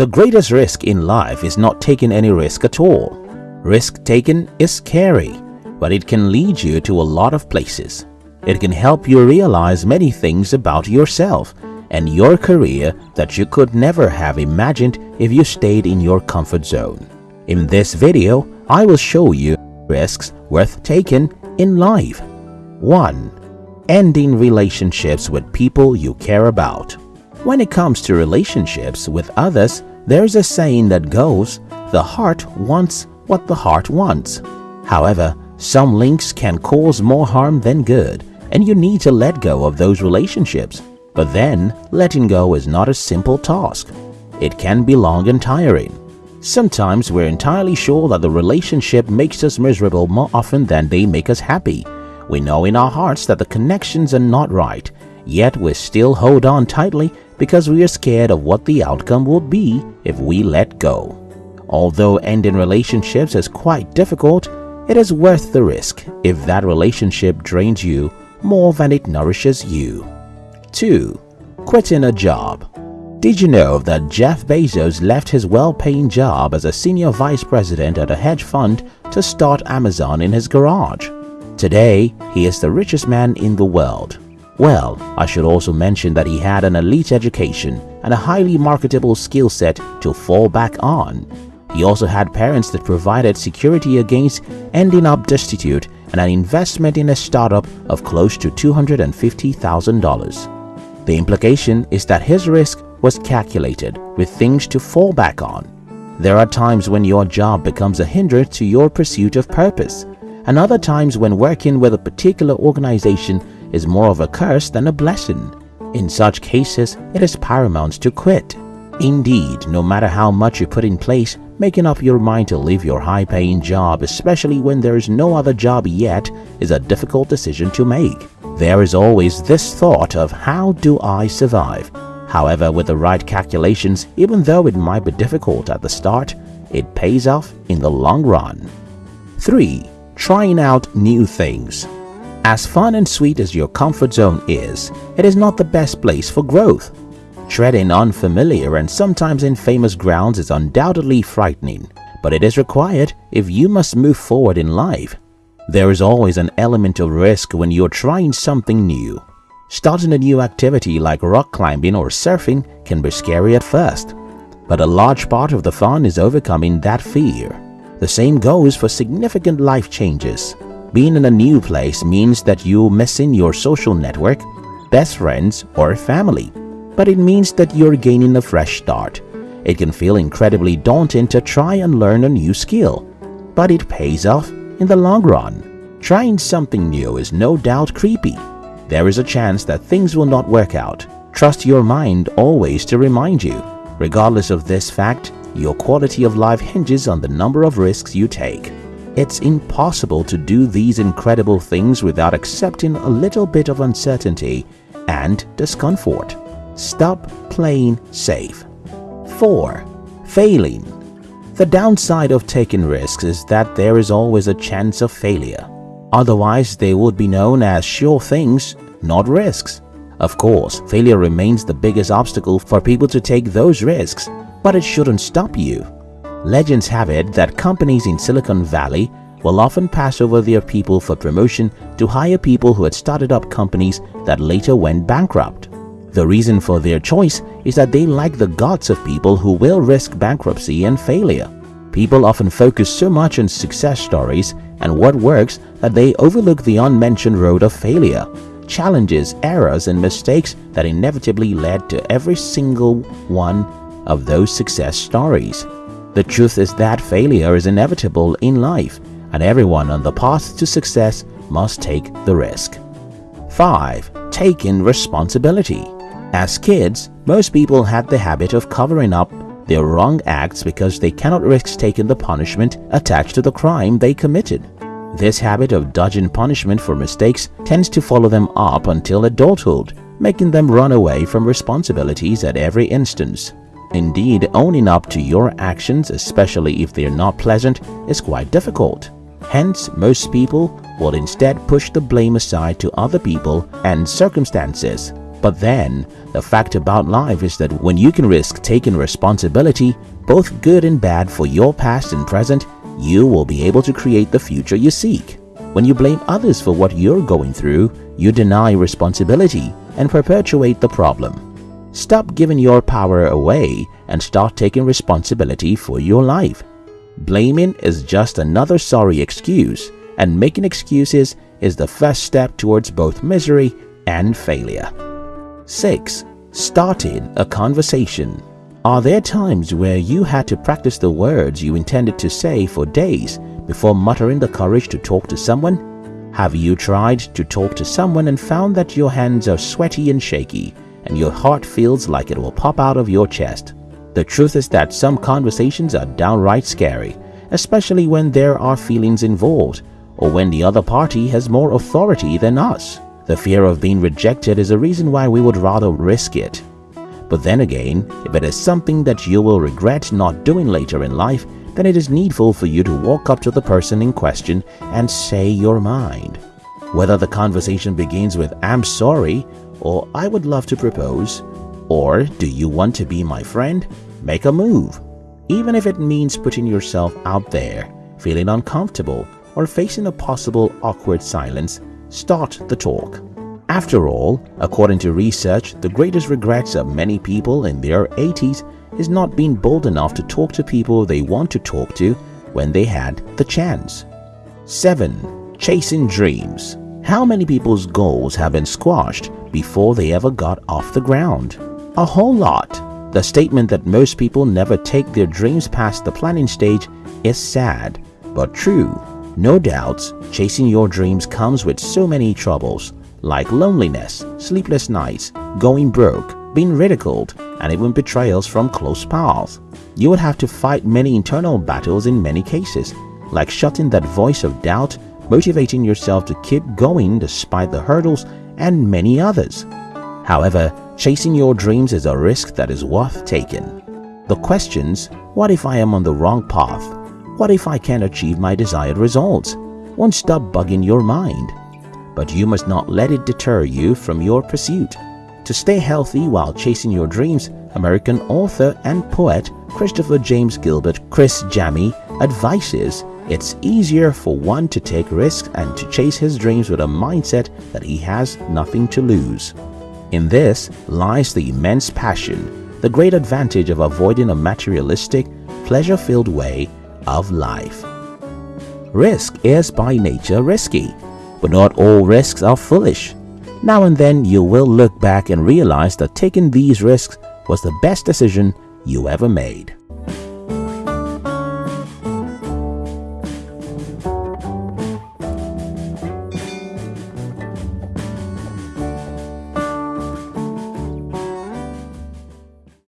The greatest risk in life is not taking any risk at all. Risk taken is scary, but it can lead you to a lot of places. It can help you realize many things about yourself and your career that you could never have imagined if you stayed in your comfort zone. In this video, I will show you risks worth taking in life. 1. Ending relationships with people you care about. When it comes to relationships with others, there's a saying that goes, the heart wants what the heart wants. However, some links can cause more harm than good and you need to let go of those relationships. But then, letting go is not a simple task. It can be long and tiring. Sometimes we're entirely sure that the relationship makes us miserable more often than they make us happy. We know in our hearts that the connections are not right, yet we still hold on tightly because we are scared of what the outcome will be if we let go. Although ending relationships is quite difficult, it is worth the risk if that relationship drains you more than it nourishes you. 2. Quitting a job Did you know that Jeff Bezos left his well-paying job as a senior vice president at a hedge fund to start Amazon in his garage? Today, he is the richest man in the world. Well, I should also mention that he had an elite education and a highly marketable skill set to fall back on. He also had parents that provided security against ending up destitute and an investment in a startup of close to $250,000. The implication is that his risk was calculated with things to fall back on. There are times when your job becomes a hindrance to your pursuit of purpose, and other times when working with a particular organization is more of a curse than a blessing. In such cases, it is paramount to quit. Indeed, no matter how much you put in place, making up your mind to leave your high-paying job, especially when there is no other job yet, is a difficult decision to make. There is always this thought of how do I survive? However, with the right calculations, even though it might be difficult at the start, it pays off in the long run. 3. Trying out new things As fun and sweet as your comfort zone is, it is not the best place for growth. Treading unfamiliar and sometimes infamous grounds is undoubtedly frightening, but it is required if you must move forward in life. There is always an element of risk when you're trying something new. Starting a new activity like rock climbing or surfing can be scary at first, but a large part of the fun is overcoming that fear. The same goes for significant life changes. Being in a new place means that you're missing your social network, best friends or family, but it means that you're gaining a fresh start. It can feel incredibly daunting to try and learn a new skill, but it pays off in the long run. Trying something new is no doubt creepy. There is a chance that things will not work out. Trust your mind always to remind you. Regardless of this fact, your quality of life hinges on the number of risks you take. It's impossible to do these incredible things without accepting a little bit of uncertainty and discomfort. Stop playing safe. 4. Failing the downside of taking risks is that there is always a chance of failure. Otherwise, they would be known as sure things, not risks. Of course, failure remains the biggest obstacle for people to take those risks, but it shouldn't stop you. Legends have it that companies in Silicon Valley will often pass over their people for promotion to hire people who had started up companies that later went bankrupt. The reason for their choice is that they like the guts of people who will risk bankruptcy and failure. People often focus so much on success stories and what works that they overlook the unmentioned road of failure, challenges, errors and mistakes that inevitably led to every single one of those success stories. The truth is that failure is inevitable in life and everyone on the path to success must take the risk. 5. Taking responsibility as kids, most people had the habit of covering up their wrong acts because they cannot risk taking the punishment attached to the crime they committed. This habit of dodging punishment for mistakes tends to follow them up until adulthood, making them run away from responsibilities at every instance. Indeed, owning up to your actions, especially if they are not pleasant, is quite difficult. Hence, most people will instead push the blame aside to other people and circumstances But then, the fact about life is that when you can risk taking responsibility, both good and bad for your past and present, you will be able to create the future you seek. When you blame others for what you're going through, you deny responsibility and perpetuate the problem. Stop giving your power away and start taking responsibility for your life. Blaming is just another sorry excuse and making excuses is the first step towards both misery and failure. 6. Starting a conversation Are there times where you had to practice the words you intended to say for days before muttering the courage to talk to someone? Have you tried to talk to someone and found that your hands are sweaty and shaky and your heart feels like it will pop out of your chest? The truth is that some conversations are downright scary, especially when there are feelings involved or when the other party has more authority than us. The fear of being rejected is a reason why we would rather risk it. But then again, if it is something that you will regret not doing later in life, then it is needful for you to walk up to the person in question and say your mind. Whether the conversation begins with I'm sorry or I would love to propose or do you want to be my friend, make a move. Even if it means putting yourself out there, feeling uncomfortable, or facing a possible awkward silence, start the talk. After all, according to research, the greatest regrets of many people in their 80s is not being bold enough to talk to people they want to talk to when they had the chance. 7. Chasing Dreams How many people's goals have been squashed before they ever got off the ground? A whole lot. The statement that most people never take their dreams past the planning stage is sad, but true. No doubts, chasing your dreams comes with so many troubles like loneliness, sleepless nights, going broke, being ridiculed, and even betrayals from close pals. You would have to fight many internal battles in many cases, like shutting that voice of doubt, motivating yourself to keep going despite the hurdles, and many others. However, chasing your dreams is a risk that is worth taking. The questions, what if I am on the wrong path? What if I can't achieve my desired results? Won't stop bugging your mind. But you must not let it deter you from your pursuit. To stay healthy while chasing your dreams, American author and poet Christopher James Gilbert Criss Jami advises it's easier for one to take risks and to chase his dreams with a mindset that he has nothing to lose. In this lies the immense passion, the great advantage of avoiding a materialistic, pleasure-filled way of life. Risk is by nature risky, but not all risks are foolish. Now and then you will look back and realize that taking these risks was the best decision you ever made.